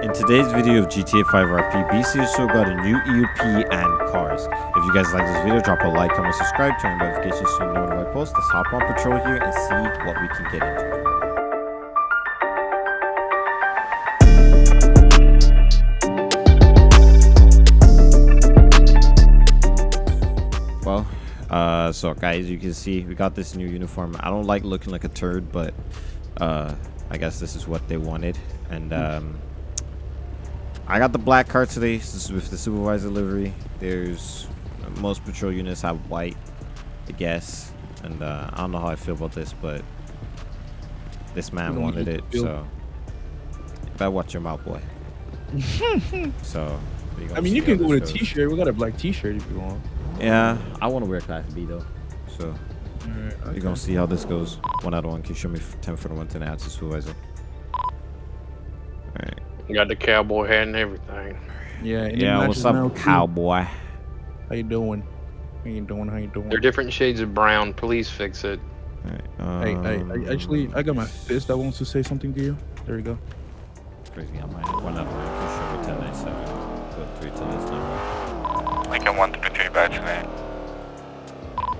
In today's video of GTA 5 RP, BC has still got a new EUP and cars. If you guys like this video, drop a like, comment, subscribe, turn on notifications so you know when I post. Let's hop on patrol here and see what we can get into. Well, uh, so guys, you can see we got this new uniform. I don't like looking like a turd, but uh, I guess this is what they wanted. And um, I got the black car today. This is with the supervisor livery. There's most patrol units have white, I guess. And uh, I don't know how I feel about this, but this man wanted it, so better watch your mouth, boy. so I mean, you can go with a t-shirt. We got a black t-shirt if you want. Yeah, I want to wear Class B though. So Alright, we're gonna see how this goes. One out of one. Can you show me 10 for the one to the answer supervisor? Alright. You got the cowboy hat and everything. Yeah. and Yeah, what's up, now, cowboy? How you doing? How you doing? How you doing? They're different shades of brown. Please fix it. Alright. I, I, I actually, I got my fist that wants to say something to you. There you go. It's crazy. I might one out of one. Can you show me 1097? Put three to this number. Lincoln 133 back to me.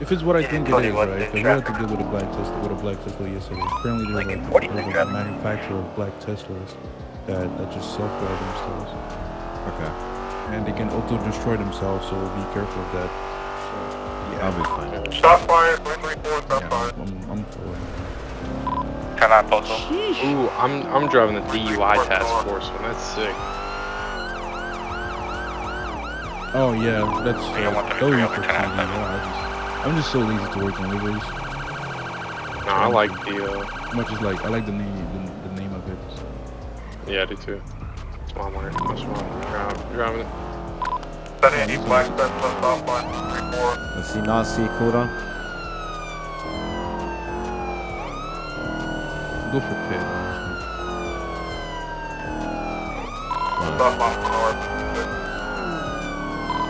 If it's what I think it Tony, is, what right? the Because we had to traffic- deal with a black Tesla, with a black Tesla yesterday. Apparently, there's Lincoln, like what do you there's a manufacturer of black Teslas that that just self-drive themselves, Okay. and they can auto-destroy themselves. So be careful of that. So, I'll be fine. Stop fire, 334, stop yeah I'm, I'm for it. 10 on. Ooh, I'm I'm driving the DUI task force one. That's sick. Oh yeah, that's Yeah, uh, one thirty those are for 10 TV. out of Yeah, I just, I'm just so lazy to work on liveries. No, I like the. Uh, Much as like I like the name, the, the name of it. Yeah, I do too. That's why I'm wearing. That's why I'm driving, driving it. Sunny, East Black Tesla, stop line 34. Let's see. Not see. Cooldown. Go for pit. honestly. Stop line north.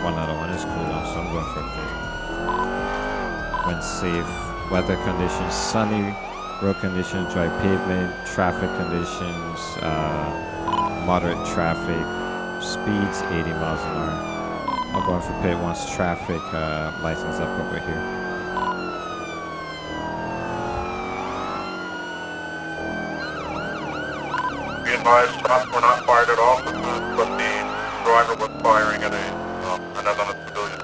One out of one is cooldown, so I'm going for a pit. When safe. Weather conditions. Sunny. Road conditions. Dry pavement. Traffic conditions. Uh, moderate traffic. Speeds 80 miles an hour. I'm going for pit once traffic uh, lights up over here. Be advised, shots were not fired at all, but the driver was firing at a, um, another civilian.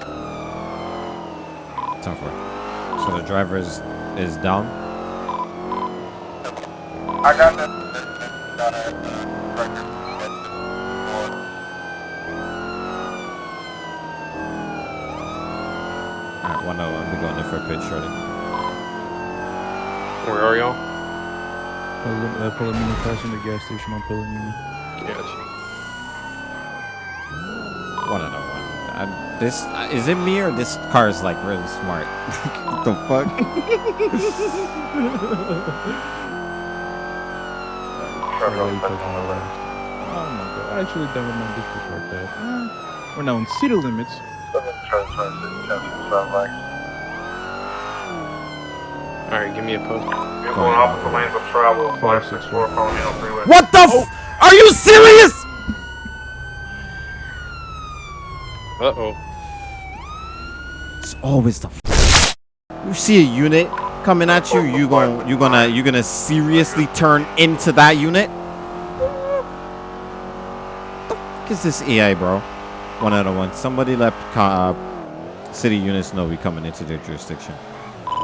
Time for it. So the driver is, is down. I got that. Got a uh, record. Alright, one out. I'll be going in for a pit shortly. Where are y'all? Pal- uh, Palomino passing the gas station on Palomino. Gotcha. One out of one. Um, this uh, is it me or this car is like really smart? what the fuck? Trevor, Really I'm touching on the the left. left. Oh my god. Actually, never mind. Disregard that. Uh, we're now in city limits. Southern Trust 26, Chelsea, South Lake. All right, give me a post. You're going opposite lanes of travel, 564 Palomino Freeway. What the? F- Are you serious? Uh oh. It's always the. F- you see a unit coming at you, you going you gonna you gonna seriously turn into that unit? The fuck is this AI, bro? One out of one. Somebody let uh, city units know we coming into their jurisdiction.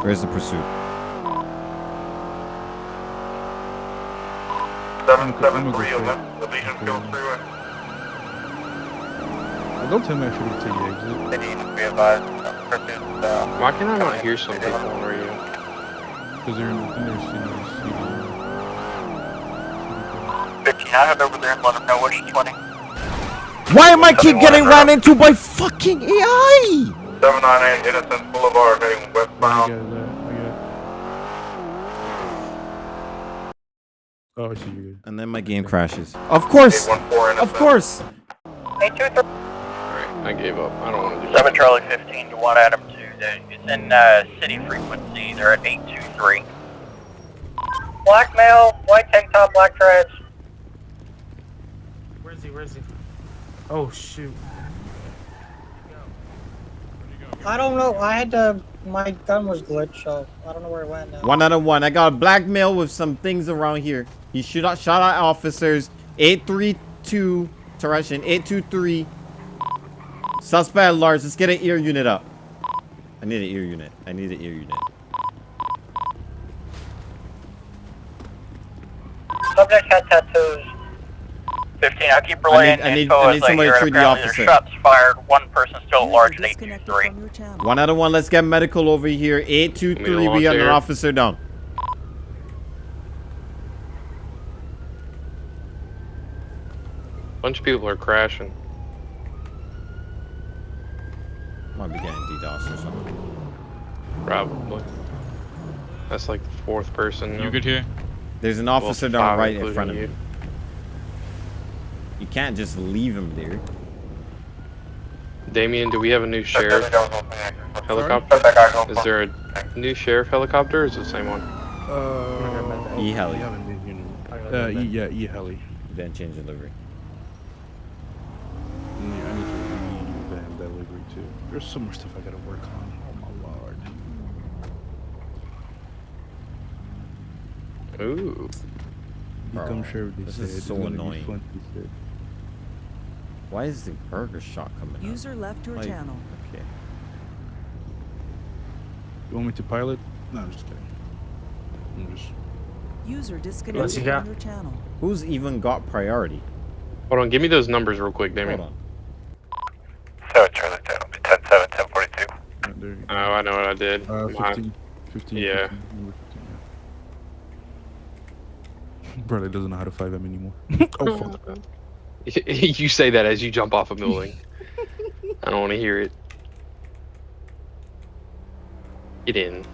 Where's the pursuit? 773 Allegiance Hills Freeway. Uh, don't tell me I should have taken the exit. City, be advised, uh, Why can I not hear some people on radio? Because they're in the, in their city. city, 15, I head over there and let them know what each 20. Why am I keep getting ran into by fucking AI? 798 Innocence Boulevard heading I westbound. got that. I got Oh, I see you good. And then my game crashes. Of course. Of course. All right, I gave up. I don't want to do 7. Charlie 15 to 1 Adam 2. It's in uh, city frequency. They're at 823. Black male, white tank top, black treads. Where is he? Where is he? Oh shoot. I don't know. I had to. My gun was glitched, so I don't know where it went now. One out of one. I got a blackmail with some things around here. He shoot out, shot at officers. 832, Teresian, 823. Suspect at large. Let's get an ear unit up. I need an ear unit. I need an ear unit. Subject had tattoos. 15, I'll keep I relaying need- I need- info I need somebody hear to treat the officer. shots fired, one person still at large at 823. from your channel. One out of one. Let's get medical over here. 823. We got an officer down. bunch of people are crashing. Might be getting DDoS or something. Probably. That's like the fourth person. You good here? There's an Well, officer down right in front of you. Me. You can't just leave him there. Damien, do we have a new sheriff Sheriff. helicopter? That Is there a new sheriff helicopter or is it the same one? Uh, E-heli. we haven't been here. Uh, e, yeah, e-heli. Then change the livery. Yeah, I need to redo that delivery too. There's so much stuff I gotta work on. Oh my lord. Ooh. Become Bro, sheriff, they this said. is so annoying. Fun, they said. Why is the burger shot coming up? User left your Like, channel. Okay. You want me to pilot? No, I'm just kidding. I'm just. User What's disconnected he from your channel. Who's even got priority? Hold on, give me those numbers real quick, Damien. Hold on. 7 Charlie 10, 10 7, 10 42. Uh, Oh, I know what I did. Uh, 15. 15. Yeah. 15, 15, yeah. Brother doesn't know how to FiveM anymore. oh, fuck. you say that as you jump off a building. I don't want to hear it. Get in.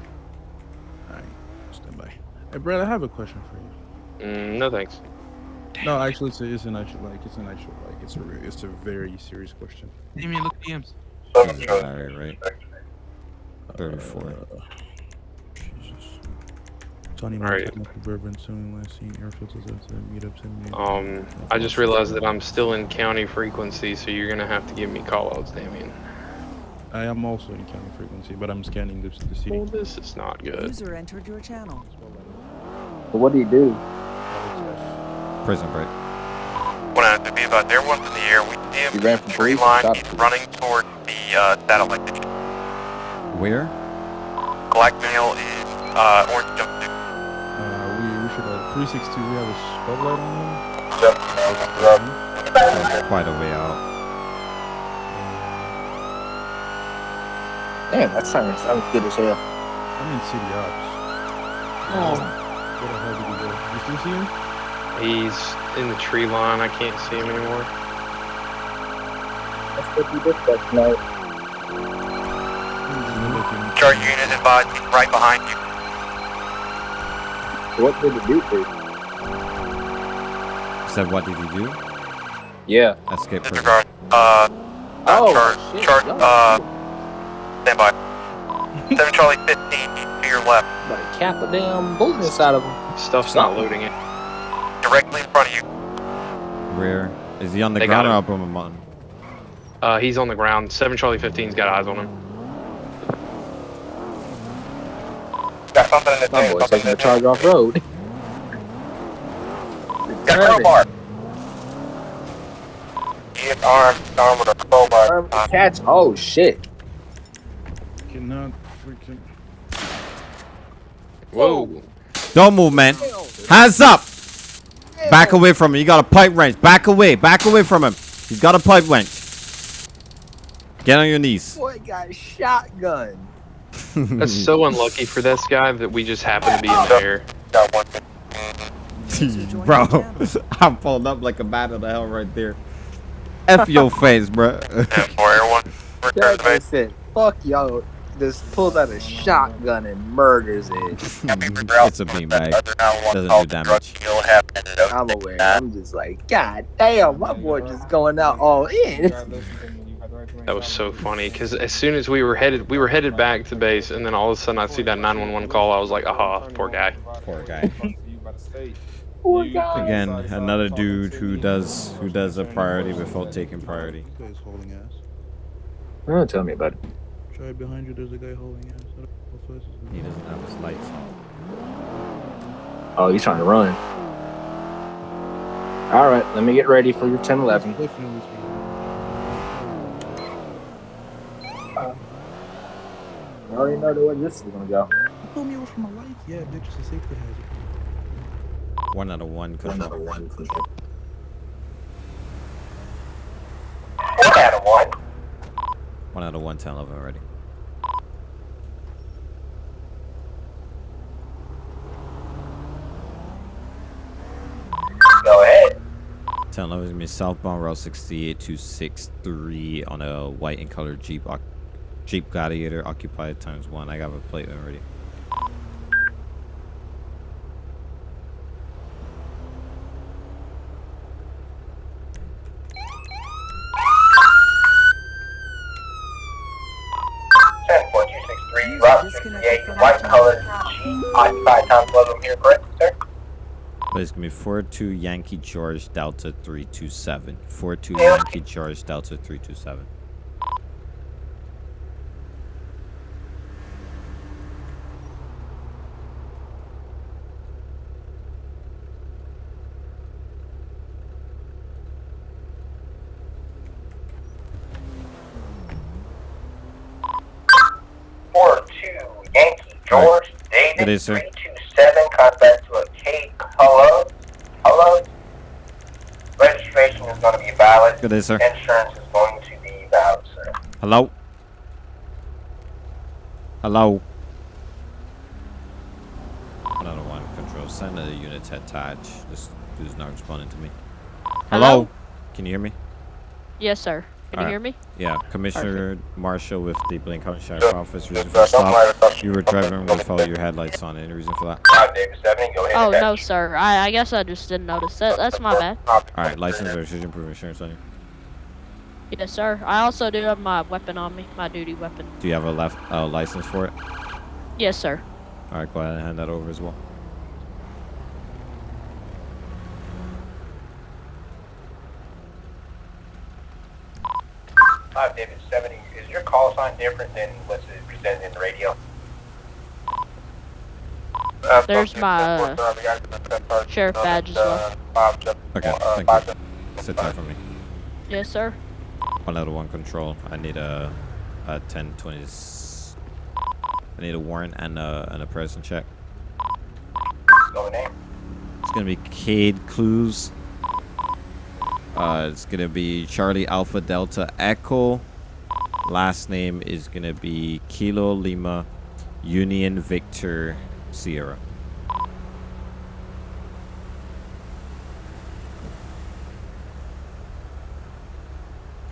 Alright, stand by. Hey, Brad, I have a question for you. Mm, no thanks. No, actually, it's, a, it's an actual like it's an actual like it's a re- it's a very serious question. Damien, look at DMs. 7 Jesus, Charlie. Alright, right. 34. Uh, Jesus. Tony Alright. Bourbon, soon last seen airfields as a meetups and Um, I just realized that I'm still in county frequency, so you're gonna have to give me callouts, Damien. I am also in county frequency, but I'm scanning the, the city. Well, this is not good. User entered your channel. What do you do? Prison break. One out to be about there, one's in the air. We see him. You ran from tree line. stop. He's running toward the uh, satellite dish. Where? Blackmail is uh, orange jumpsuit. 362. We have a spotlight on him. Oh, quite a way out. Damn, that siren sounds good as hell. I'm in city ops. Oh. What the hell did he go? You still see him? He's in the tree line. I can't see him anymore. That's what you dispatch tonight. He's looking. Charge unit advised, right behind you. What did the dude do? Said, what did he do? Yeah. Escape prison. Disregard. Uh, Oh, charge, shit. charge, y'all uh, stand by. 7 Charlie 15, he's to your left. about to cap a damn bullet inside of him. Stuff's not loading it. Directly in front of you. Where? Is he on the They ground or up on the mountain? Uh, he's on the ground. Seven Charlie 15's got eyes on him. Something in his My hand. boy something taking in the his charge off road. Got a crowbar. He is armed, armed with a crowbar. Armed catch. Oh shit. Cannot freaking. Whoa. Don't move, man. Hands up. Back away from him. You got a pipe wrench. Back away. Back away from him. He's got a pipe wrench. Get on your knees. Boy got shotgun. That's so unlucky for this guy that we just happen to be in the air. bro, I'm pulled up like a bat of the hell right there. F your face, bro. And for everyone, That reserve guy said, "Fuck y'all." Just pulls out a shotgun and murders it. it's a beanbag. Doesn't do damage. I'm aware. I'm just like, God damn, my boy just going out all in. That was so funny because as soon as we were headed, we were headed back to base, and then all of a sudden I see that 911 call. I was like, aha, poor guy. Poor guy. Poor guy. Again, another dude who does who does a priority without taking priority. You guys holding ass. Oh, tell me about it. Try behind you. There's a guy holding ass. I don't know what this is. He doesn't have his lights on. Oh, he's trying to run. All right, let me get ready for your 10 11. Cliff knows me. I already know the way this is going to go. You told me it was for my life. Yeah, bitch, it's a safety hazard. One out of one control. One out of one. One out of one, 10 11 already. Go ahead. 10 11 is gonna be southbound Route 68 263 on a white and colored Jeep oc- Jeep Gladiator occupied times one. I got a plate already. Ten four two six three. User Route disconnected sixty-eight. from White channel. colored Jeep. Occupied times one. I'm here, correct, sir? But it's gonna be 42 Yankee George Delta 327. 42 Yankee George Delta 327. David sir. three two seven. Contact to a K. Hello. Hello. Registration is going to be valid. Good day, sir. Insurance is going to be valid, sir. Hello? Hello? One out of one control. Send a unit to attach. This dude's not responding to me. Hello? Can you hear me? Yes, sir. Can Alright. you hear me? Yeah, Commissioner Marshall with the Blaine County Sheriff Office. Reason for the stop. You were driving without your headlights on. Any reason for that? Five David seventy. Go ahead. Oh, no, sir. I, I guess I just didn't notice that. That's my bad. Alright, license or registration proof of insurance on you. Yes, sir. I also do have my weapon on me, my duty weapon. Do you have a left uh, license for it? Yes, sir. Alright, go ahead and hand that over as well. Five David seventy. Is your call sign different than what's presented in the radio? There's my, uh, sheriff badge as well. Okay, thank you. Sit down for me. Yes, sir. One out of one control. I need a, a 1020. I need a warrant and a, and a present check. Go name. It's gonna be Cade Clues. Uh, it's gonna be Charlie Alpha Delta Echo. Last name is gonna be Kilo Lima Union Victor Sierra.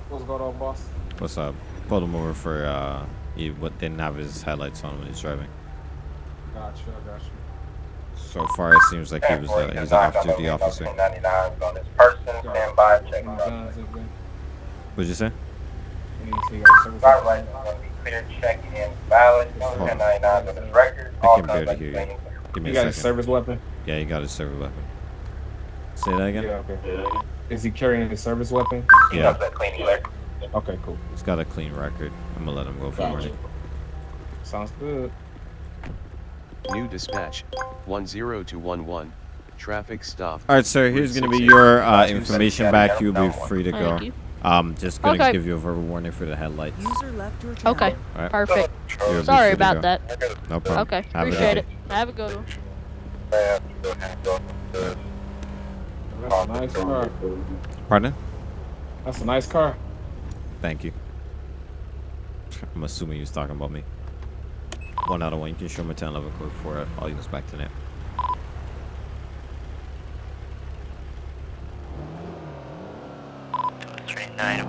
What's going on, boss? What's up? Pulled him over for uh, he what didn't have his headlights on when he's driving. Gotcha, gotcha. So far, it seems like he was uh, he's an off-duty officer. Ninety nine on this person. Stand by. Check. My guns, everything. What'd you say? And you see, you got a service Driver license? license going to be clear, check and valid. Hold on. Ten ninety nine on this record. I can barely hear you. Give me You a got a second. service weapon? Yeah, he got his service weapon. Say that again. Yeah, okay. Is he carrying a service weapon? Yeah. does that cleaning clear. Okay, cool. He's got a clean record. I'm gonna let him go for Gotcha. warning. Sounds good. New dispatch 10211. Traffic stop. All right, sir. Here's gonna be your uh, information back. You'll be free to go. Thank you. Um, just gonna Okay. give you a verbal warning for the headlights. User left your. Okay. All right. Perfect. You'll Sorry about that. No problem. Okay. Have Appreciate day. it. Have a good one. That's a nice car. Pardon? That's a nice car. Thank you. I'm assuming he was talking about me. One out of one. You can show me 10 level code for it. I'll use back to net.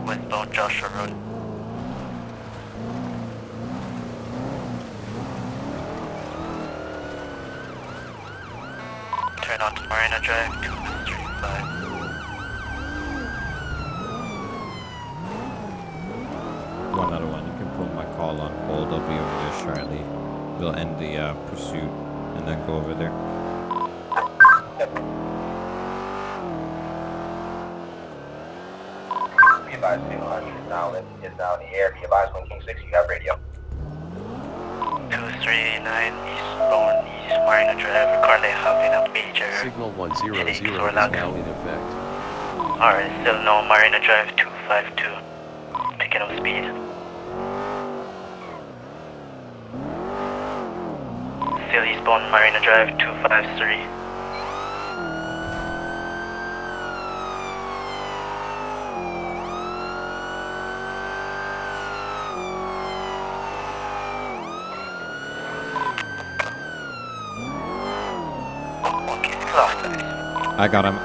Westbound Joshua Road. Turn on to Marina Drive, two three five. One out of one. You can put my call on hold. I'll be over there shortly. We'll end the uh, pursuit and then go over there. Be advised, Signal 100 is now in, is now in the air. Be advised, when King 6, you have radio. 239 eastbound East Marina Drive, currently having a major Signal 100 is now in effect. Alright, still no Marina Drive 252. Picking up speed. Eastbound Marina Drive 253. I got him.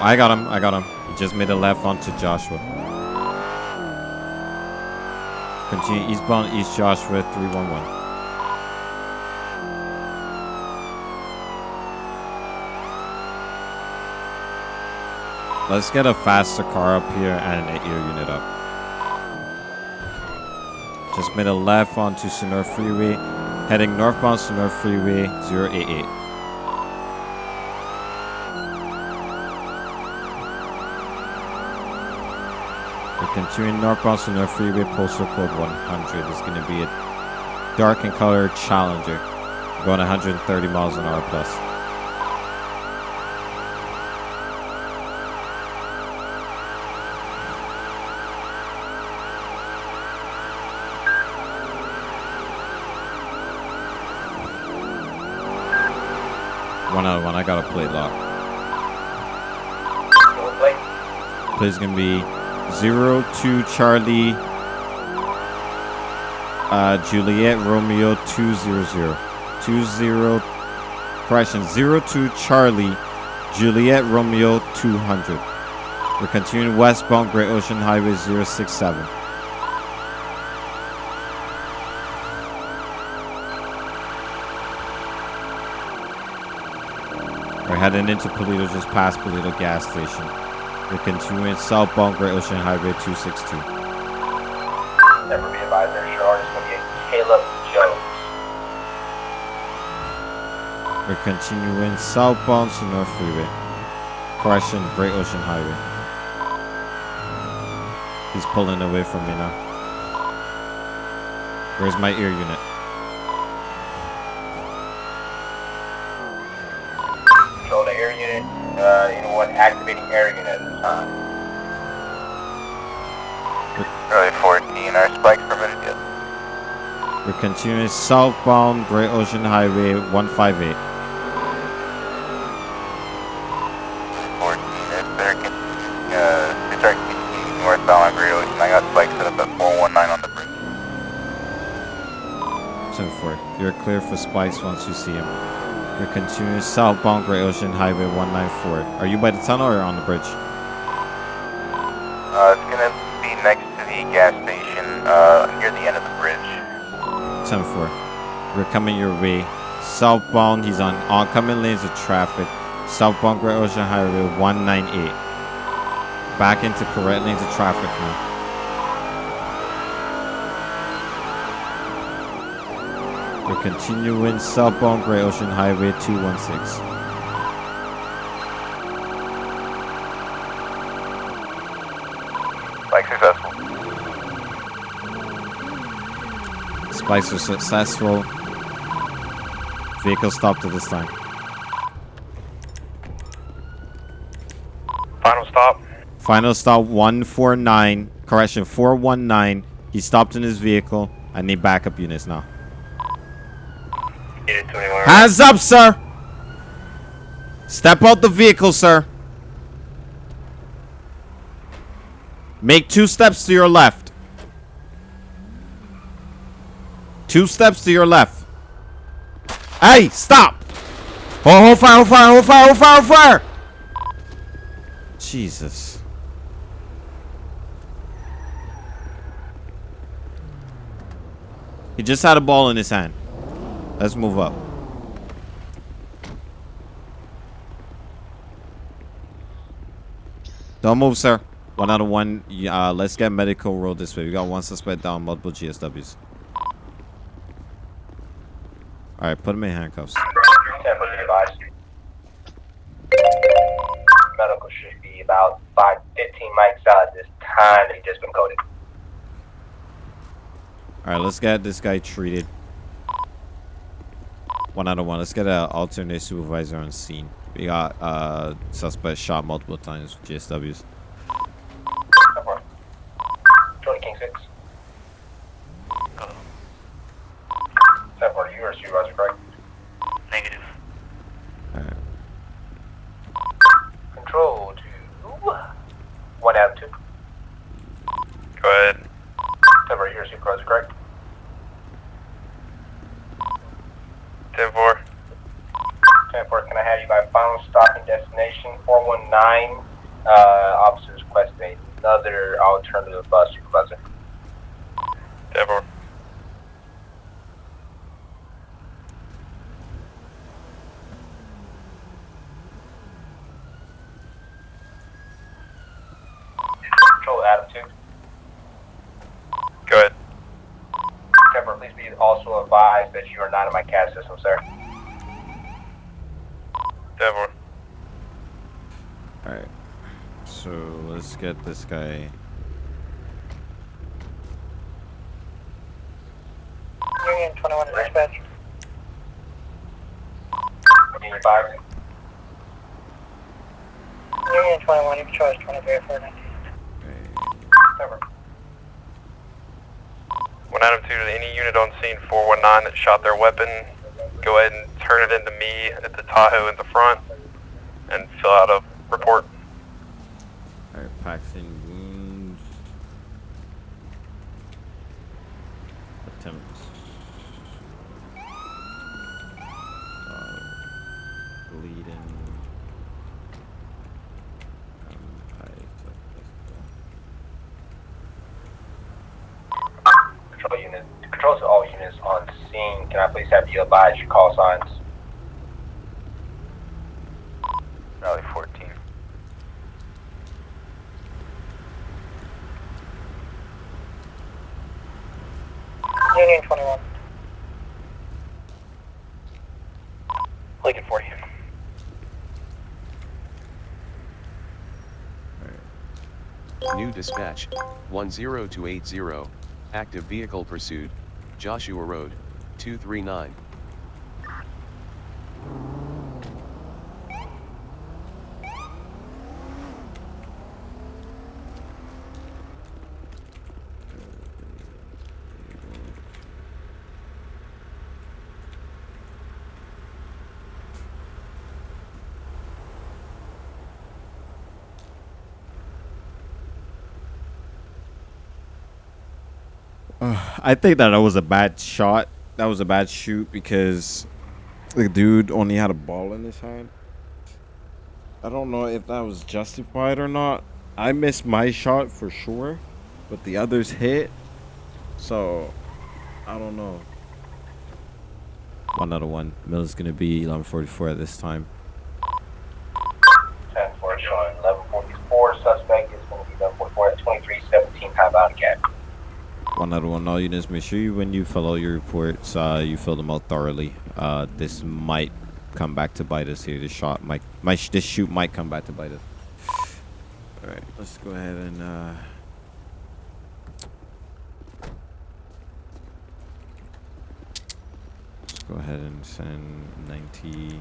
I got him. I got him. He just made a left onto Joshua. Continue eastbound East Joshua 311. Let's get a faster car up here and an 8 year unit up. Just made a left onto Senora Freeway, heading northbound Senora Freeway 088. We're continuing northbound Senora Freeway, postal code 100. It's going to be a dark in color Challenger, going 130 miles an hour plus. One out of one. I got a plate lock. Plate's gonna be zero two Charlie uh, Juliet Romeo two zero zero two zero correction zero two Charlie Juliet Romeo two hundred. We're continuing westbound Great Ocean Highway 067. Heading into Paleto, just past Paleto gas station. We're continuing southbound Great Ocean Highway 262. Never be advised, their short is going to be Caleb Jones. We're continuing southbound to North Freeway. Correction, Great Ocean Highway. He's pulling away from me now. Where's my ear unit? Control the air unit. Uh, you know what? Activating air unit at this time. Early 14, our spike permitted yet. We're continuing southbound Great Ocean Highway 158. 14, it's better continue, uh, it's our continuing northbound on Great Ocean. I got spike set up at 419 on the bridge. 10 4. You're clear for spikes once you see him. You're continuing southbound Great Ocean Highway 194. Are you by the tunnel or on the bridge? Coming your way. Southbound, he's on oncoming lanes of traffic. Southbound Great Ocean Highway 198. Back into correct lanes of traffic now. We're continuing southbound Great Ocean Highway 216. Spike successful. Spikes are successful. Vehicle stopped at this time. Final stop. Final stop 149. Correction, 419. He stopped in his vehicle. I need backup units now. Hands up, sir! Step out the vehicle, sir. Make two steps to your left. Two steps to your left. Hey, stop! Hold, hold fire, hold fire, hold fire, hold fire, hold fire! Jesus. He just had a ball in his hand. Let's move up. Don't move, sir. One out of one. Uh, let's get medical roll this way. We got one suspect down, multiple GSWs. All right, put him in handcuffs. Temper be advised. medical should be about five, 15 mics out at this time. He just been coded. All right, let's get this guy treated. One out of one. Let's get an alternate supervisor on scene. We got uh suspect shot multiple times with GSWs. 20 King 6. Step are you or supervisor correct? Negative. Alright. Control to 1 out of 2. Go ahead. Step are you or supervisor correct? 10 4. 10 4, can I have you by final stopping destination 419? Uh, officers request another alternative bus supervisor. 10 4. Control Adam 2. Go ahead. Temper, please be also advised that you are not in my CAD system, sir. 10 4. Alright. So let's get this guy. Union 21 dispatch. Union 5. Union 21, you can charge 23 for 19. Temper. 1 out of 2 to any unit on scene 419 that shot their weapon. Go ahead and turn it into me at the Tahoe in the front and fill out a report. Alright, Paxton wounds. Attempts. Uh, bleeding. Um, I took this Control unit. Control to all units on scene. Can I please have you advise your call signs? Rally 14. Union 21. Lincoln 40. New dispatch, 10280, active vehicle pursuit, Joshua Road, 239. Uh, I think that that was a bad shot. That was a bad shoot because the dude only had a ball in his hand. I don't know if that was justified or not. I missed my shot for sure, but the others hit. So, I don't know. One out of one. Mill's gonna be 1144 at this time. 10 4 showing 1144. Suspect is going to be 1144 at 2317 time out again. One out of one. All units, make sure you, when you fill out your reports, uh, you fill them out thoroughly. Uh, this might come back to bite us here. This shot might, might sh- this shoot might come back to bite us. All right, let's go ahead and. Uh, let's go ahead and send 90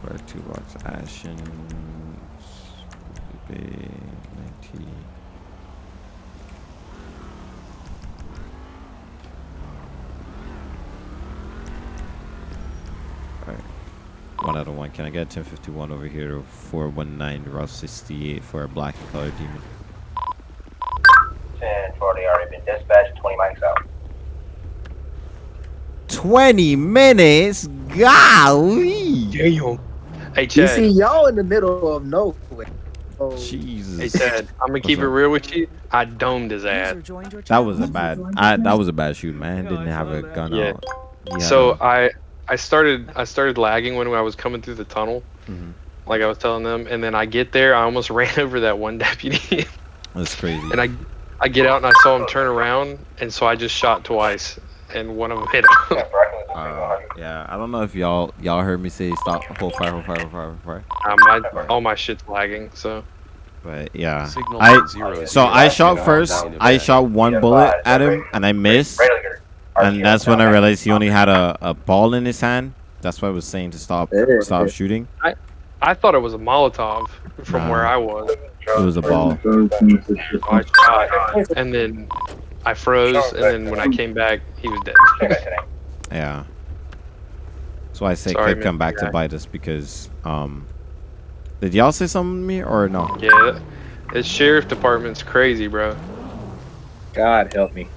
for two box Ashen. 90. One out of one. Can I get 1051 over here 419 Route 68 for a black and color demon? 1040 already been dispatched. 20 mics out. 20 minutes? Golly! Damn. Hey, You see, y'all in the middle of nowhere. Oh, Jesus. Hey, Chad. I'm gonna keep it real with you. I domed his ass. That was a bad. I, that was a bad shoot, man. Didn't have a gun Yeah. out. He had So a- I I started I started lagging when I was coming through the tunnel, Mhm. like I was telling them, and then I get there, I almost ran over that one deputy, That's crazy. and I I get out and I saw him turn around, and so I just shot twice, and one of them hit him. Temper, I can lose Uh, yeah, I don't know if y'all y'all heard me say stop, hold fire, hold fire, hold fire, hold fire. Uh, my, all my shit's lagging, so. But yeah, Signal I zero so I shot first. I shot one bullet at him and I missed, and that's when I realized he only had a, a ball in his hand. That's why I was saying to stop stop shooting. I I thought it was a Molotov from Nah. where I was. It was a ball. So I shot, and then I froze, and then when I came back, he was dead. Yeah. That's why I say Sorry, could come Mr. back to bite us because um. Did y'all say something to me or no? yeah, the sheriff department's crazy, bro. God help me.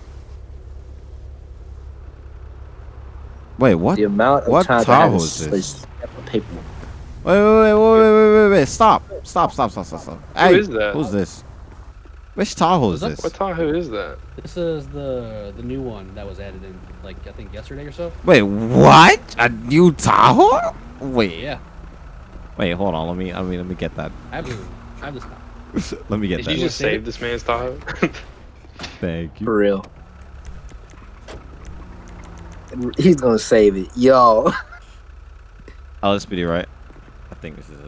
Wait, what? The amount of what times I had Tahoe is this? step. Wait, wait, wait, wait, wait, wait, wait, wait! Stop! Stop! Stop! Stop! Stop! Stop! Who Hey, is that? Who's this? Which Tahoe is What's up? this? What Tahoe is that? This is the the new one that was added in, like I think yesterday or so. Wait, what? A new Tahoe? Wait. Yeah, Wait, hold on. Let me. I mean, let me get that. I have this. I have this. now. let me get Did that. Did you just save this man's Tahoe? Thank you. For real. He's gonna save it. Yo. Oh, LSPD, right? I think this is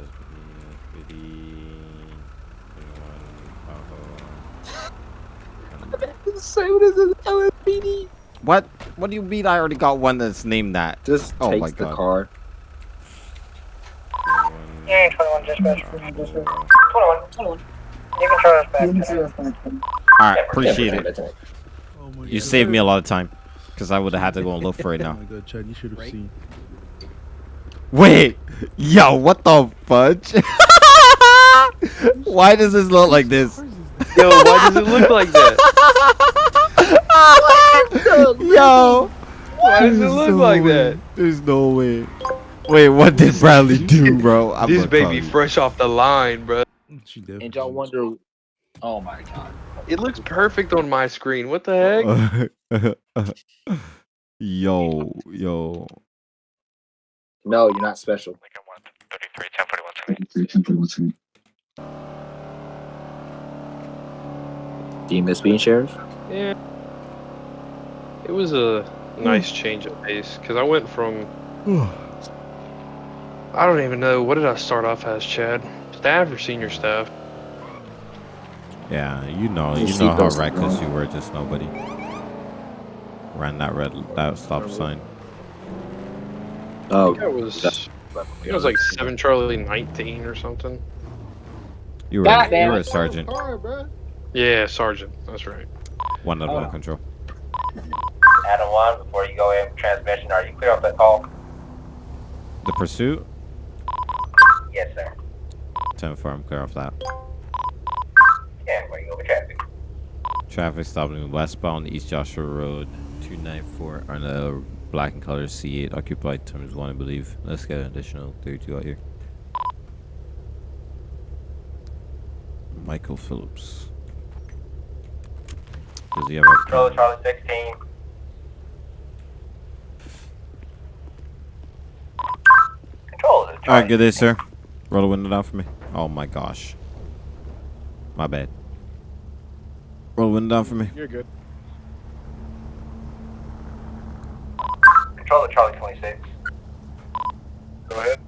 LSPD. Say what is this LSPD? What? What do you mean? I already got one that's named that. Just oh takes my the god. car. Yeah, 21 dispatch. 21. 21. You can try us back. All right, appreciate it. Oh You saved me a lot of time, because I would have had to go and look for it Oh now. my god, Chad, you should have seen. Wait, yo, what the fudge? Why does this look like this? Yo, why does it look like that? Yo, Why does it look no like way. that? There's no way. Wait, what did Bradley do, bro? I'm This gonna baby call fresh off the line, bro. She definitely And y'all wonder, oh my god. It looks perfect on my screen. What the heck? yo, yo. No, you're not special. Do you miss being sheriff? Yeah. It was a nice change of pace because I went from I don't even know what did I start off as, Chad? Staff or senior staff? Yeah, you know, You you know how those- reckless you were. Just nobody ran that red that stop sign. I Oh, think I was I think it was like seven Charlie nineteen or something. You were God you were a it. sergeant. Yeah, sergeant. That's right. One of Oh. one control. Adam 1, before you go in transmission, are you clear off that call? The pursuit. Yes, sir. Ten four. I'm clear off that. Yeah, where you traffic? Traffic stopping westbound East Joshua Road, 294 on a black and color C8 occupied times one, I believe. Let's get an additional 32 out here. Michael Phillips. Does he have a Control Charlie 16. Control Alright, good day, sir. Roll the window down for me. Oh my gosh. My bad. Roll the window down for me. You're good. Control Charlie 26. Go ahead.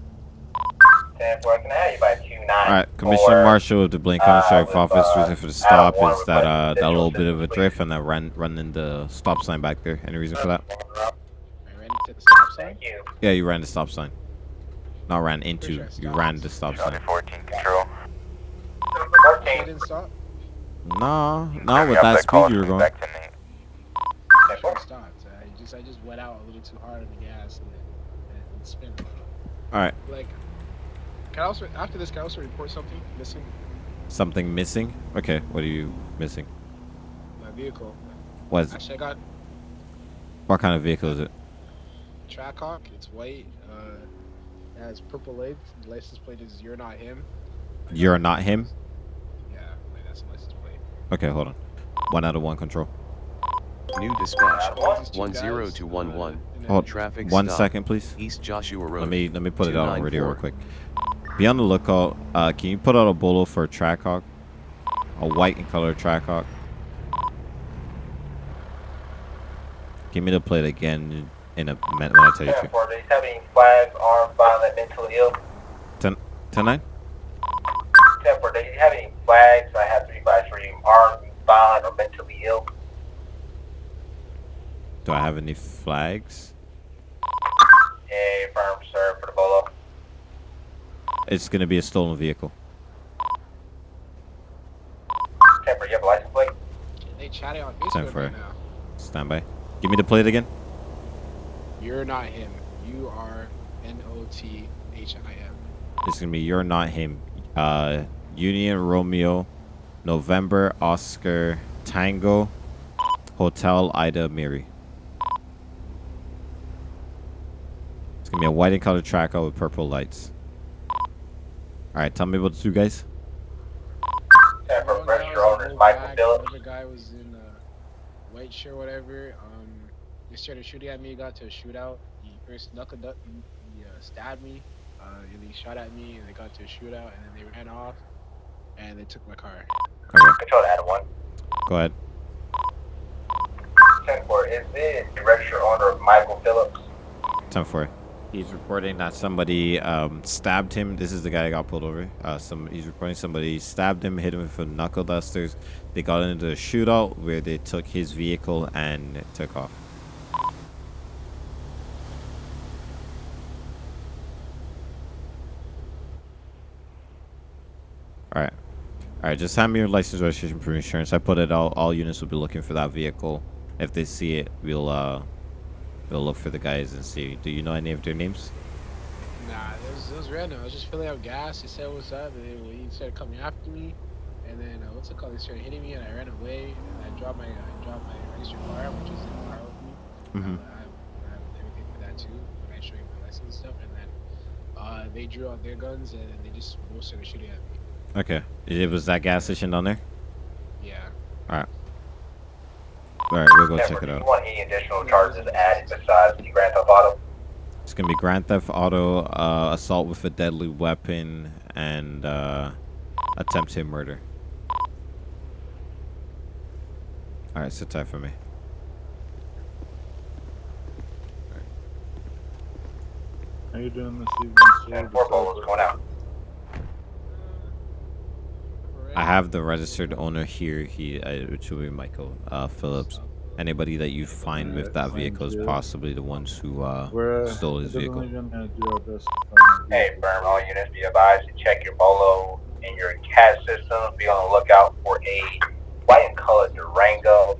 10 4, can I have you by 2 9? Alright, Commissioner Marshall of the Blaine County uh, Sheriff Office. uh, reason for the stop is that uh, that little bit of a drift and that ran running the stop sign back there. Any reason for that? I ran into the stop sign. Thank you. Yeah, you ran the stop sign. Not ran into. You ran the stop sign. 14 control. 14. You didn't stop. Nah, not with that speed you were going. Back to Nate. I should have stopped. I just I just went out a little too hard on the gas and then and spin. All right, Like, can I also after this? Can I also report something missing? something missing. Okay, what are you missing? My vehicle. What is it? Actually, I got What kind of vehicle is it? Trackhawk. It's white. Uh, it has purple lights. The license plate is "You're not him." You're not him. Yeah, like that's the license plate. Okay, hold on. One out of one control. New dispatch. These two One guys, zero two one one. Hold Traffic one stop. second, please. East Joshua Road. Let me let me put it out on radio real quick. Be on the lookout. Uh, can you put out a bolo for a Trackhawk? A white and color Trackhawk. Give me the plate again. in a minute when I tell you Ten to. four. Do you have any flags, armed, violent, mentally ill? 10, 10 9? Ten four. Do you have any flags? I have three flags for you. Armed, violent, or mentally ill? Do I have any flags? A firm, sir, for the bolo. It's gonna be a stolen vehicle. Ten four. You have a license plate? They chatting on Time Facebook for right now. Stand by. Give me the plate again. You're not him. You are N O T H I M. It's gonna be you're not him. Uh, Union Romeo, November Oscar Tango, Hotel Ida Mary. It's gonna be a white and colored tracker with purple lights. All right, tell me about the two guys. Ten four. One guy Register was owner in is Michael black, Phillips. The guy was in uh, white shirt, whatever. Um, they started shooting at me. Got to a shootout. He first knuckled up. He, he uh, stabbed me. Uh, and he shot at me, and they got to a shootout, and then they ran off, and they took my car. Okay, Control to Adam one. go ahead. Ten four. Is this the register owner of Michael Phillips? Time for it. He's reporting that somebody um, stabbed him. This is the guy that got pulled over. Uh, some he's reporting somebody stabbed him, hit him with a knuckle dusters. They got into a shootout where they took his vehicle and took off. All right, all right. Just hand me your license, registration, for insurance. I put it all. All units will be looking for that vehicle. If they see it, we'll uh, we'll look for the guys and see. Do you know any of their names? Nah, it was, it was random. I was just filling up gas. He said, "What's up?" And then he started coming after me. And then uh, what's it called? They started hitting me, and I ran away. And I dropped my I dropped my registered car, which is in the car with me. I, have, I have everything for that too. When I show you my license and stuff, and then uh, they drew out their guns, and they just both started shooting at me. Okay. It was that gas station down there? Yeah. Alright. Alright, we'll go Ten check four. it Do you out. want any additional charges added besides the Grand Theft Auto? It's gonna be Grand Theft Auto, uh, assault with a deadly weapon, and uh, attempted murder. Alright, sit tight for me. How you doing this evening, sir? Ten four. Bolo's going out. I have the registered owner here, he, uh, which will be Michael uh, Phillips. Anybody that you find with that vehicle is possibly the ones who uh, We're uh, stole his vehicle. definitely gonna do our best to find Hey, firm, all units be advised to check your bolo and your CAD system. Be on the lookout for a white and colored Durango.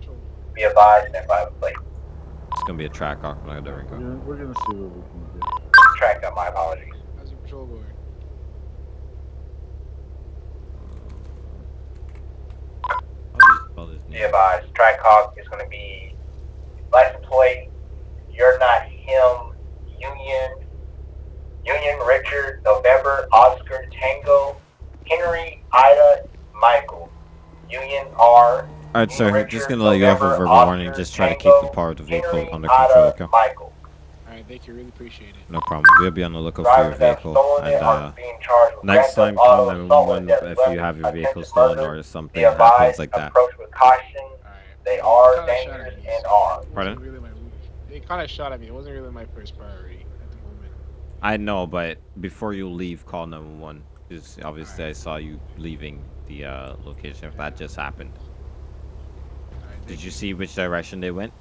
Be advised and by the plate. It's gonna be a Trackhawk, not a Durango. gonna, we're gonna see what we can do. Trackhawk, my apologies. How's your patrol going? Spell his Be name. advised, Trackhawk is going to be license plate. You're not him. Union. Union Richard November Oscar Tango Henry Ida Michael. Union R. Alright, sir, Richard, just gonna let you off a November, verbal warning. Just try to keep the power of the vehicle Henry, under control, Ida, okay? Michael. All right, thank you. Really appreciate it. No problem. We'll be on the lookout for your Drivers that have vehicle. And uh, being charged with next time, theft call auto, assault with 911 deadly if you have your vehicle stolen or something Be happens like that. approach with caution. They are Kinda shot dangerous at me, and so armed. it Pardon? wasn't Really my, they kind of shot at me. It wasn't really my first priority at the moment. I know, but before you leave, call 911. Because obviously I saw you leaving the uh, location if that just happened. All right, Did you see which direction they went?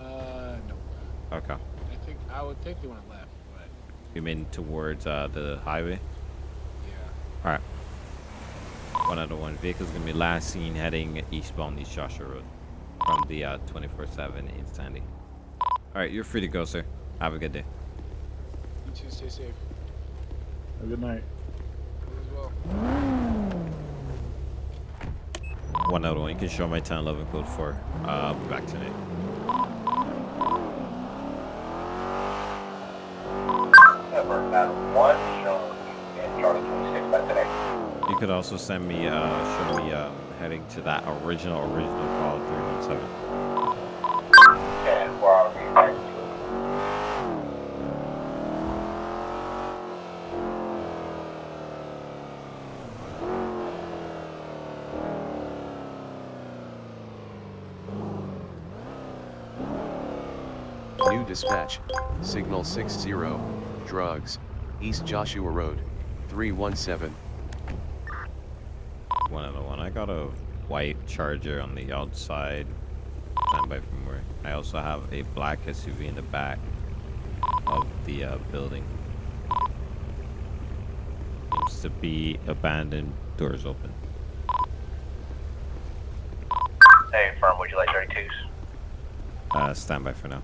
Uh, no. Okay. I think I would think they went left, but You mean towards uh, the highway? yeah. Alright. One out of one. Vehicle's gonna be last seen heading eastbound East Joshua Road from the uh, 24-7 in Sandy. Alright, you're free to go, sir. Have a good day. You too. stay safe. Have a good night. You as well. One out of one. You can show my 1011 code 4. Uh, I'll be back tonight. Could also send me, uh, show me um, heading to that original, original call 317. And for our reback to. New dispatch, signal 60, drugs, East Joshua Road, 317. One other one. I got a white charger on the outside. From where. I also have a black SUV in the back of the uh, building. Seems to be abandoned. Doors open. Hey, firm, would you like 32s? Uh, stand by for now.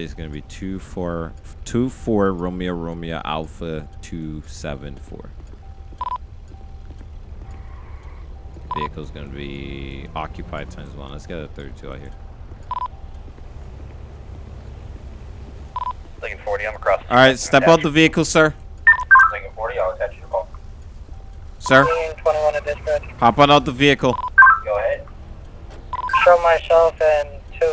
Plate is gonna be two four two four Romeo Romeo Alpha two seven four. Vehicle's gonna be occupied times one. Let's get a 32 out here. Lincoln 40, I'm across. All right, step out the vehicle, sir. Lincoln 40, I'll attach you to call. Sir, 21 to dispatch. hop on out the vehicle. Go ahead. Show myself and two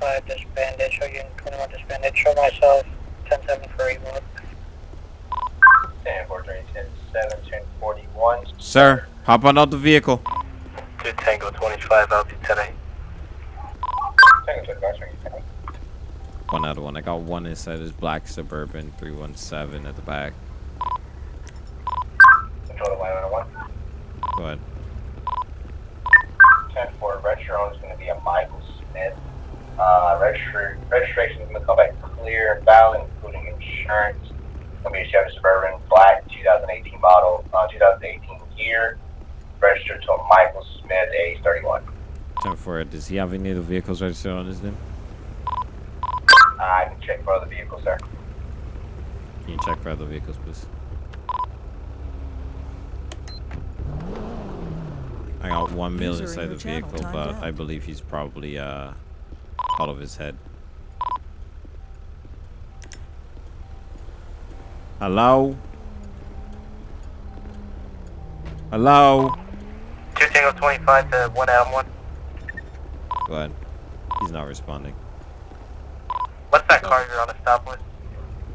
Lincoln 25 disbanded. Show Union 21 disbanded. Show myself 10-7 for Evo. 10 4 3 10 7 10 41. Sir, hop on out the vehicle. 2 Tango 25, I'll be 10 8. Tango 25, swing 10 8. One other one. I got one inside this black Suburban 317 at the back. Control the line on 1. Go ahead. 10 4 retro is going to be a Michael Smith. Uh, registra- registration is going to come back clear and valid, including insurance. It's going to be a Chevy Suburban Black 2018 model, uh, 2018 year. Registered to Michael Smith age 31. 10 4. Does he have any of the vehicles registered on his name? I can check for other vehicles, sir. Can you check for other vehicles, please? I got one mil inside the vehicle, but. I believe he's probably uh out of his head. Hello? Hello? 2 Tango 25 to 1 Adam 1. Go ahead. He's not responding. What's that car you're on a stop with?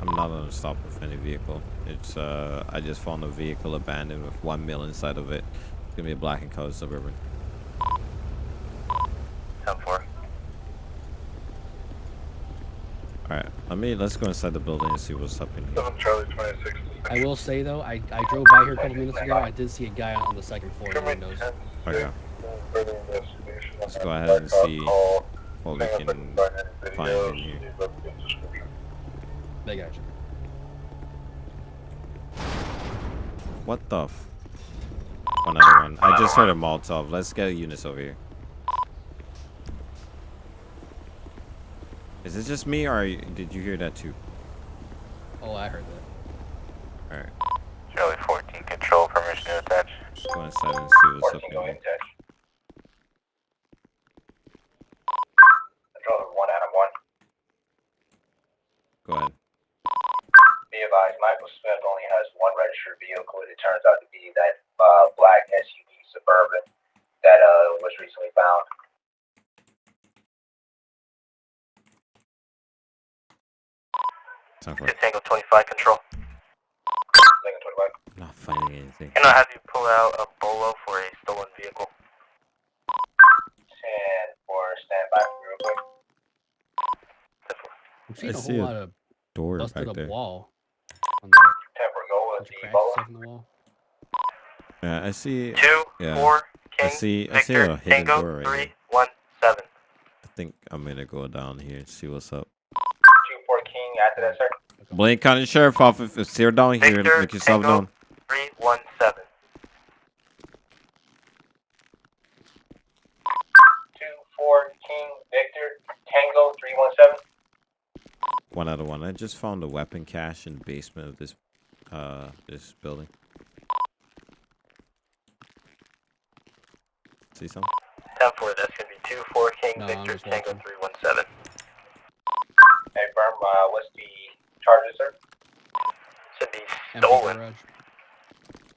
I'm not on a stop with any vehicle. It's uh I just found a vehicle abandoned with one mil inside of it. It's gonna be a black and colored suburban. 10 4. Alright, let me let's go inside the building and see what's up in here. Charlie 26. I will say though, I, I drove by here a couple minutes ago. I did see a guy on the second floor in the windows. Okay. Further investigation. Let's go ahead and see what we can find in here. They got you. What the f Another one. I just heard a Molotov. Let's get units over here. Is it just me or you- did you hear that too? Oh, I heard that. Alright. Charlie 14, control permission to attach. Let's go inside and see what's up 14 in going here. touch. Control 1 Adam 1. Go ahead. Be advised, Michael Smith only has one registered vehicle. It turns out to be that uh, black SUV Suburban that uh, was recently found. Time for Good Tango 25 control. Lincoln 25. I'm not finding anything. And I'll have you pull out a bolo for a stolen vehicle. 10 for standby real quick. I'm seeing I a see whole a lot of door busted back up there. wall. On the 10 go with the cracks bolo. stuff in the wall. Yeah, I see. Two, yeah. four, I King, see. I see a Victor, hidden Tango, door right three, here. one, seven. I think I'm gonna go down here and see what's up. 2 4 King after that, sir. Blaine County Sheriff Office. If you're down here, Victor, make yourself Tango. known. Three, one, seven. Two, four, King, Victor, Tango, three, one, seven. One out of one. I just found a weapon cache in the basement of this, uh, this building. See something? Ten four, that's gonna be two, four, King, No, Victor, Tango, three, one, seven. Hey, firm, uh, garage.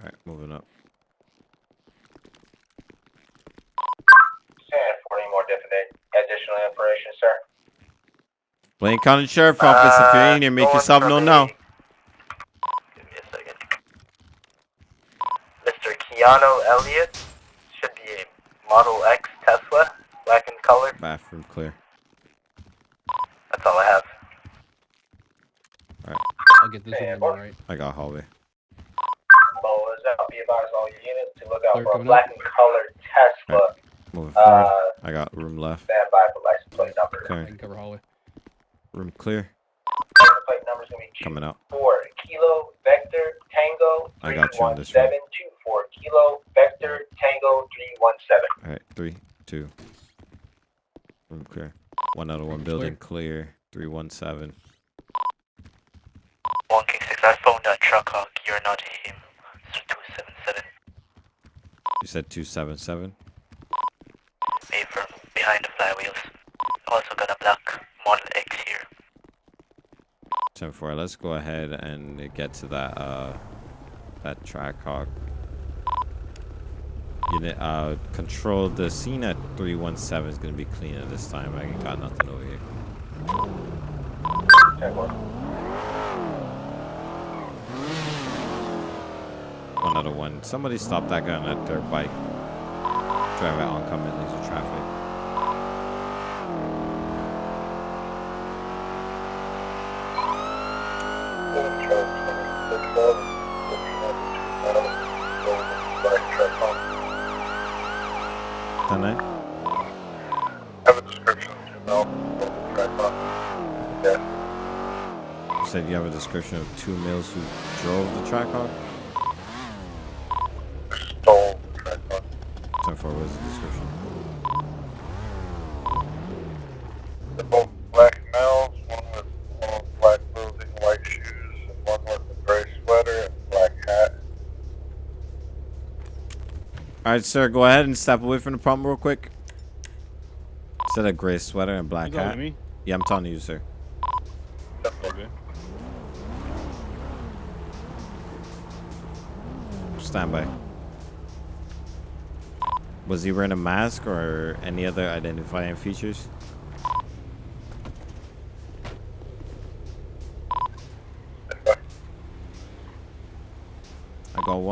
Alright, moving up. For any more. Additional information, sir. Blaine County Sheriff uh, Office, if you're in here, make uh, yourself known now. Give me a second. Mr. Keanu Elliott should be a Model X Tesla, black in color. Bathroom clear. That's all I have. Alright. I'll get this one, right? I got hallway. To look out Clear for a coming black and colored Tesla. Moving Uh. I got room left. Stand by for license plate number. I Clear. can cover hallway. Room clear. License plate number's gonna be Coming out. four Kilo Vector Tango I got you on one this one. seven two four Kilo Vector Tango three one seven. Alright, three, two. Room clear. One out of one building clear. Three one seven. said 277. Affirm, behind the flywheels. Also got a black Model X here. Ten four. let's go ahead and get to that, uh, that Trackhawk. Unit, uh, control the scene at 317 is going to be cleaner this time. I got nothing over here. 10-4. Model 1. Somebody stop that guy on that dirt bike. Drive out oncoming laser traffic. Done it. You said you have a description of two males who drove the track Trackhawk? All right, sir. Go ahead and step away from the problem real quick. Said a gray sweater and black You hat. me? Yeah, I'm talking to you, sir. Okay. Stand by. Was he wearing a mask or any other identifying features?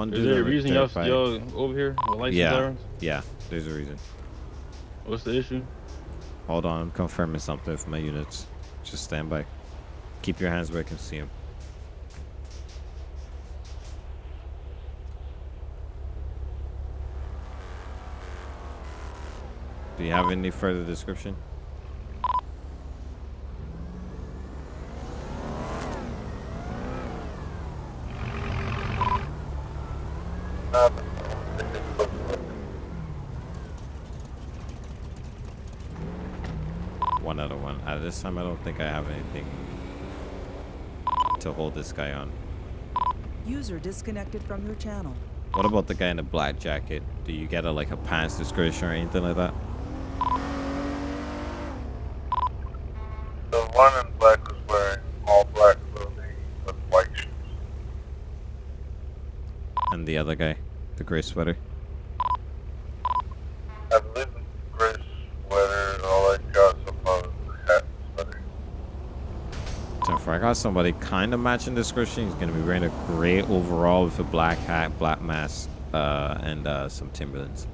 One Is there a reason y'all, over here with license Yeah, sirens? yeah. There's a reason. What's the issue? Hold on, I'm confirming something for my units. Just stand by. Keep your hands where I can see them. Do you have any further description? One out of one. At this time, I don't think I have anything to hold this guy on. User disconnected from your channel. What about the guy in the black jacket? Do you get a like a pants description or anything like that? The one in black was wearing all black clothing with white shoes. And the other guy, the gray sweater. I believe the gray sweater, all I got so far was the hat sweater. So if I got somebody kind of matching description, he's gonna be wearing a gray overall with a black hat, black mask, uh, and uh, some Timberlands.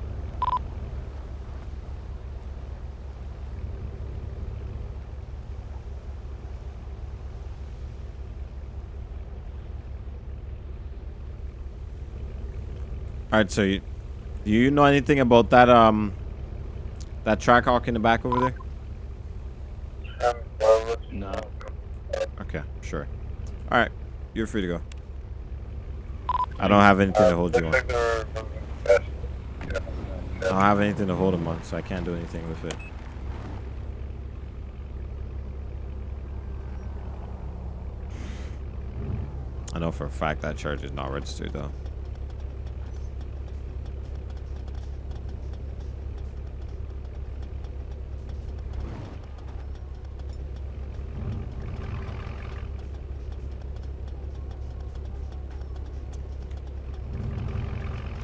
All right, so you, do you know anything about that um that Trackhawk in the back over there? No. Okay, sure. All right, you're free to go. I don't have anything to hold you on. I don't have anything to hold him on, so I can't do anything with it. I know for a fact that charge is not registered though.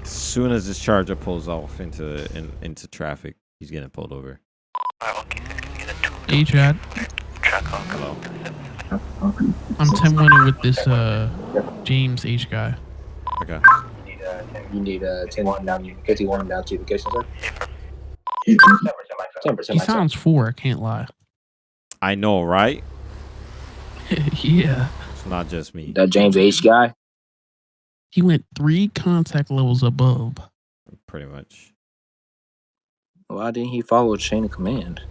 As soon as this charger pulls off into in, into traffic, he's getting pulled over. Alright, one King Six, can you Hey, Chad. Hello. I'm 10 winning with this uh James H guy. Okay. You need a 10 down, 51 down to vacation, sir? 10% He sounds four, I can't lie. I know, right? yeah. It's not just me. That James H guy? He went three contact levels above. Pretty much. Why didn't he follow chain of command?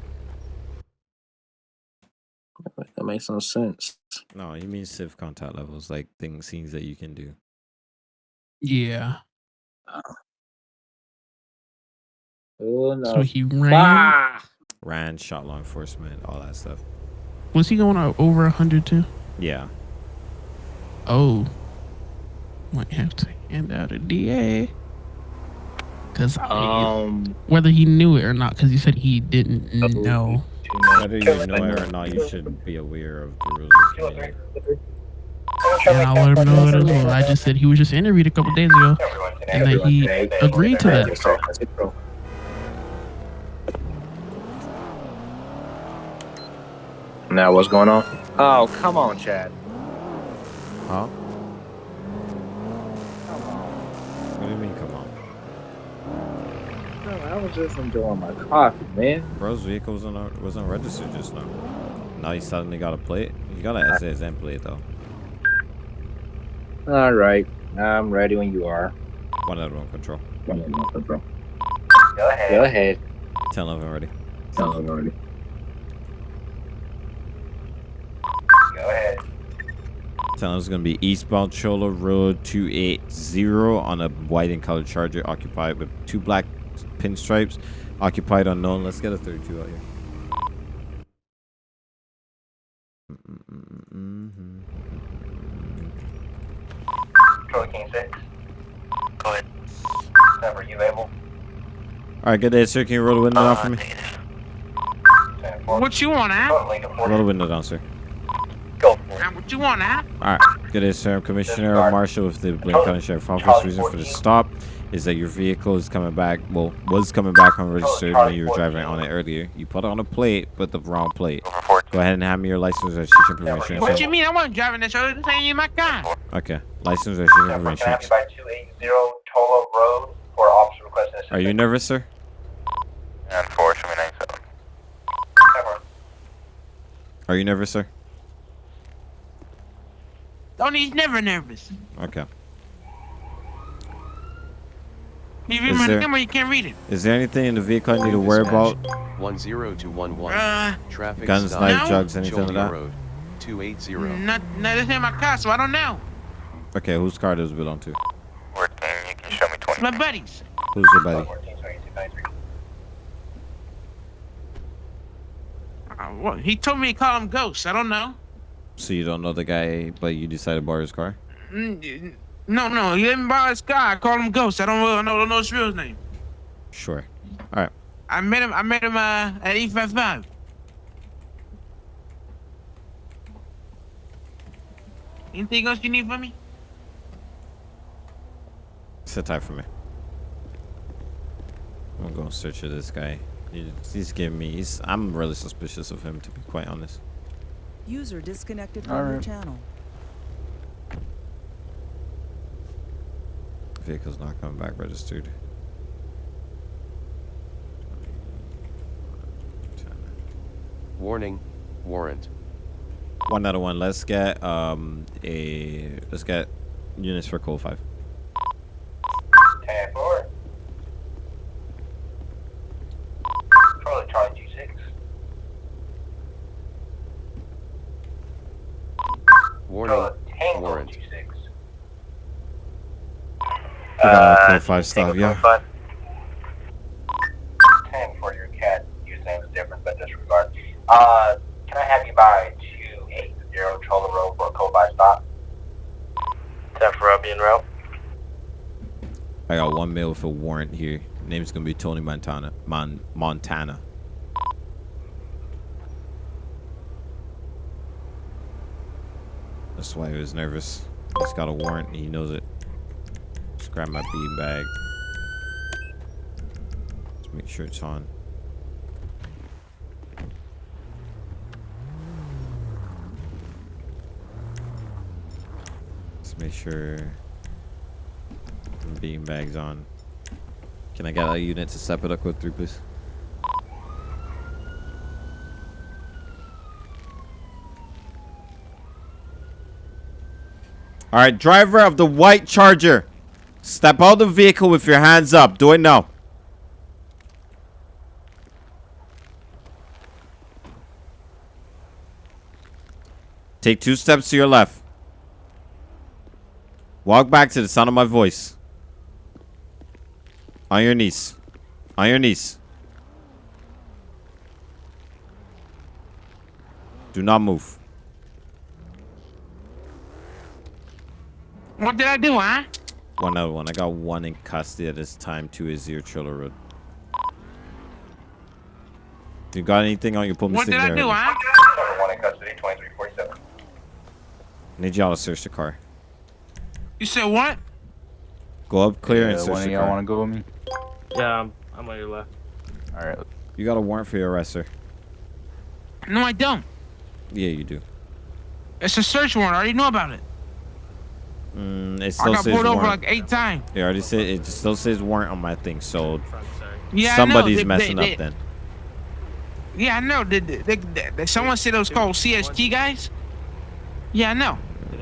That makes no sense. No, he means civ contact levels, like things, things that you can do. Yeah. Oh no. So he ran. Ah! Ran, shot law enforcement, all that stuff. Was he going o- over 100 too? Yeah. Oh. Might have to hand out a DA. Because Um, whether he knew it or not, because he said he didn't know. Whether you know it or not, you should be aware of the rules of the game. And I'll let him know it as well. I just said he was just interviewed a couple days ago, and that he agreed to that. Now what's going on? Oh, come on, Chad. Huh? What do you mean, come on? No, I was just enjoying my coffee, man. Bro's vehicle wasn't, wasn't registered just now. Now he suddenly got a plate. He got an SSN plate, though. All right, I'm ready when you are. One out of one control. One out of one control. Go ahead. Go ahead. 10 11 ready. Tell them already. Go ahead. 10 11 is going to be eastbound Chola Road 280 on a white and colored charger occupied with two black pinstripes. Occupied unknown. Let's get a 32 out here. Control King 6. Go ahead. Number, you able? Alright, good day, sir. Can you roll the window down for me? What you want, Al? Roll the window down, sir. Go for it. What you want, Al? Alright, good day, sir. I'm Commissioner Marshall with the Blaine County Sheriff Office. Reason for the stop is that your vehicle is coming back, well, was coming back unregistered when you were driving on it earlier. You put on a plate, but the wrong plate. Go ahead and hand me your license registration information. What do you mean? I wasn't driving this earlier. This ain't in my car. Okay, license registration Can information. have by 280 Tola Road for officer requesting? Are you nervous, sir? And four, show me nine seven. Are you nervous, sir? Tony, he's never nervous. Okay. You read Is my there- number, you can't read it. Is there anything in the vehicle I need to worry about? 10211. Uh, Traffic Guns, stop. knife, drugs, anything like that? Road, 280. Not, no, this ain't my car, so I don't know. Okay, whose car does it belong to? It's my buddies. Who's your buddy? Uh, what? He told me to call him Ghost. I don't know. So you don't know the guy, but you decided to borrow his car? Mm, No, no, he didn't borrow his car. I call him Ghost. I don't really know, don't know his real name. Sure. Alright. I met him. I met him uh, at E five five. Anything else you need from me? Sit tight for me. I'm gonna search for this guy. He's giving me. He's. I'm really suspicious of him, to be quite honest. User disconnected from your channel. Vehicle's not coming back registered. Warning. Warrant. One out of one. Let's get um a. Let's get units for code five. 10 4. Charlie, Charlie G6. Warning. Tango Warrant. G6. We got a code five stop, yeah. 10 for your CAD. Username is different, but disregard. Uh, can I have you by 280 Chola Road for a code by stop? 10 for Robbie and Row. I got one with a warrant here. Name's gonna be Tony Montana. Mon Montana. That's why he was nervous. He's got a warrant and he knows it grab my beanbag. Let's make sure it's on. Let's make sure the beanbag's on. Can I get a unit to step it up with three, please? All right, driver of the white charger step out of the vehicle with your hands up. Do it now. Take two steps to your left. Walk back to the sound of my voice. On your knees. On your knees. Do not move. What did I do, huh? One other one. I got one in custody at this time. Two is zero Triller Road. You got anything on your pull me What did I do, huh? One in custody, 2347. Need y'all to search the car. You said what? Go up clear and Yeah, search one of the y'all car. want to go with me? Yeah, I'm, I'm on your left. All right. You got a warrant for your arrest, sir. No, I don't. Yeah, you do. It's a search warrant. I already know about it. Mm, it I still got says pulled over warrant. like eight times. It already said it still says warrant on my thing, so Yeah, I know. somebody's They- messing they- up then. Yeah, I know. Did, did, did, did someone said it was called CST guys? Yeah, I know.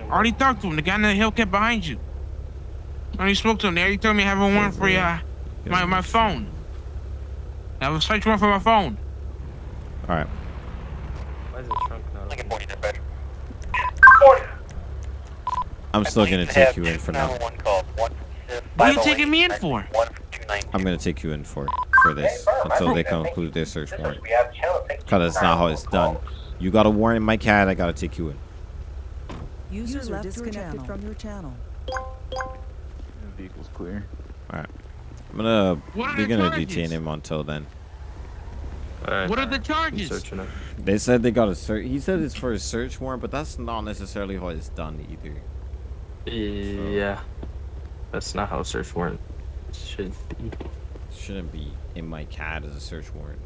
I already talked to him. The guy in the Hellcat behind you. I already spoke to him. They already told me I have a warrant for uh, my my phone. I have a search warrant for my phone. All right. Why is the trunk not Lincoln 40 dispatch. I'm still gonna take you in for now. What are you taking me in for? I'm gonna take you in for for this until they conclude their search warrant. We have channel 60 Cause that's not how it's done. You got a warrant in my CAD. I gotta take you in. User, User left disconnected channel. from your channel. Vehicle's clear. All right. I'm gonna. What are We're gonna charges? detain him until then. Alright. What are the charges? They said they got a search. He said it's for a search warrant, but that's not necessarily how it's done either. Yeah. That's not how a search warrant should be. Shouldn't be in my CAD as a search warrant.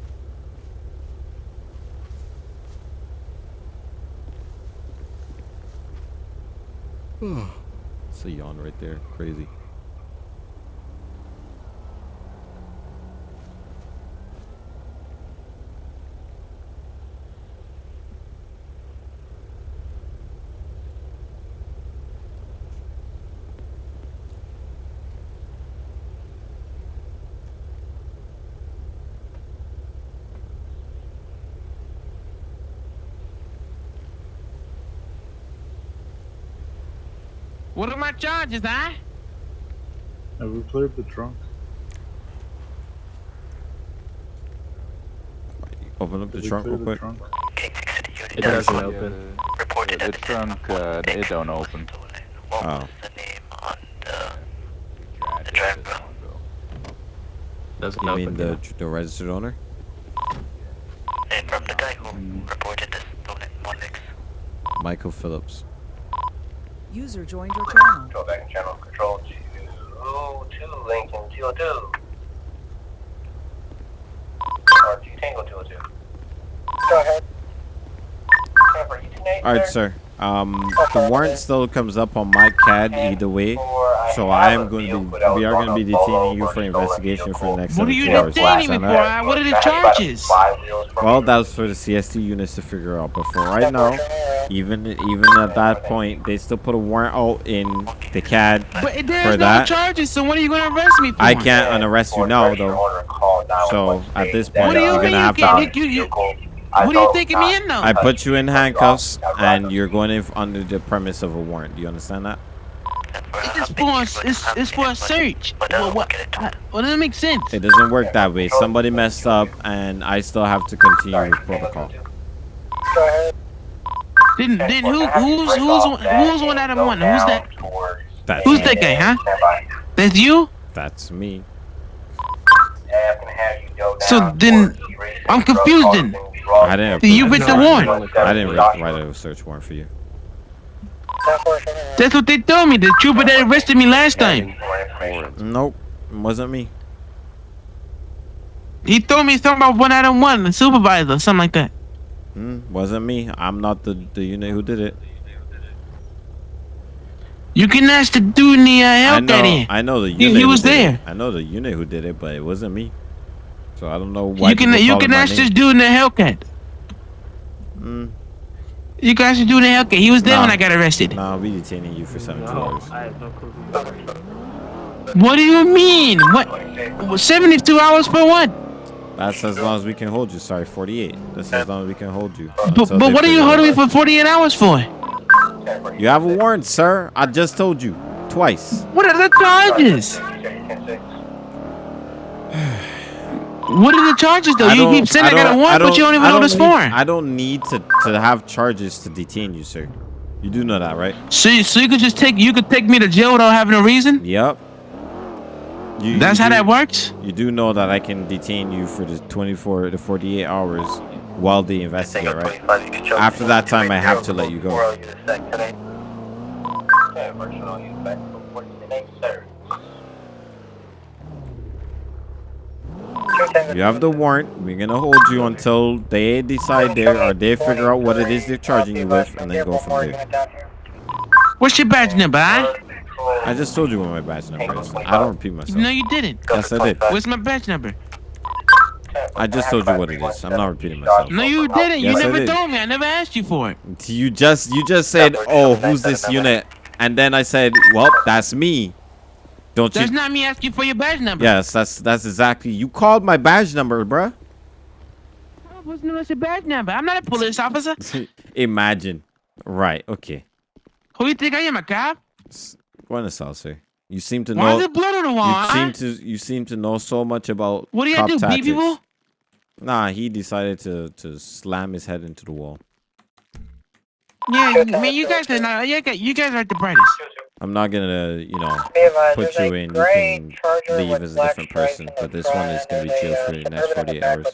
It's a yawn right there. Crazy. What are my charges, huh? Have we cleared the trunk? Open up the Did we trunk real quick. trunk? It doesn't open. Yeah, the trunk, uh, it don't open. Oh. Doesn't You open. mean the the registered owner? And from the guy who reported this stolen Monix. Michael Phillips. User joined your channel. Control back in channel control to 2 Lincoln 202. Or 2 Tango 202. Go ahead. Camper, you tonight, All right, sir. Um, the warrant still comes up on my CAD either way, so I am going to be. We are going to be detaining you for investigation for the next What are you detaining me for? all right? What are the charges? Well, that was for the CST units to figure out. But for right now, even even at that point, they still put a warrant out in the CAD But for there's no that. charges, so what are you gonna arrest me for? I can't unarrest you now, though. So at this point, What do you you're mean gonna you have can't? to. You, you, what are you taking me in though? I put you in handcuffs, and you're going in under the premise of a warrant. Do you understand that? It's for a, it's, it's for a search. What, what, what doesn't make sense? It doesn't work that way. Somebody messed up, and I still have to continue with protocol. Then, then who, who's, who's, who's one out of one? Who's that? That's Who's me. that guy, huh? That's you? That's me. So then, I'm confused then. I didn't. So you approve with the warrant? I didn't write write a search warrant for you. That's what they told me. The trooper that arrested me last time. Nope, it wasn't me. He told me something about one out of one, the supervisor, something like that. Hmm, wasn't me. I'm not the the unit who did it. You can ask the dude in the uh, I know, in. I know the He- unit. he who was did it. there. I know the unit who did it, but it wasn't me. So I don't know why. You can people you call can him my ask name. this dude in the Hellcat. Mm. You guys should do in the Hellcat. He was there when I got arrested. Nah, I'll be detaining you for 72 hours. What do you mean? What? what, 72 hours for what? That's as long as we can hold you. Sorry, 48. That's as long as we can hold you. But, but what are you holding me for 48 hours for? You have a warrant, sir. I just told you twice. What are the charges? What are the charges though? You keep saying I, got a warrant, but you don't even I know this for. I don't need to, to have charges to detain you, sir. You do know that, right? So, you- so you could just take you could take me to jail without having a reason? Yep. You, That's you how do- that works. You do know that I can detain you for the 24 to 48 hours while they investigate, right? After that time, I have to let you go. You have the warrant. We're gonna hold you until they decide there or they figure out what it is they're charging you with, and then go from there. What's your badge number? I just told you what my badge number is. I don't repeat myself. No, you didn't. Yes, I did. What's my badge number? I just told you what it is. I'm not repeating myself. No, you didn't. You Yes, I never did. told me. I never asked you for it. You just you just said, "Oh, who's this unit?" And then I said, "Well, that's me." Don't That's you? not me asking for your badge number. Yes, that's that's exactly. You called my badge number, bruh. What's what's your badge number? I'm not a police officer. Imagine. Right. Okay. Who do you think I am, a cop? Go on the south, sir. You seem to Why know. is there blood on the wall, You seem to you seem to know so much about. What do you cop do, beat people? Nah, he decided to to slam his head into the wall. Yeah, man, you guys are not. You guys, you guys are the brightest. I'm not gonna, you know, put you in. You can leave as a different person, but this one is gonna be jail there's for the uh, next Suburban 48 hours.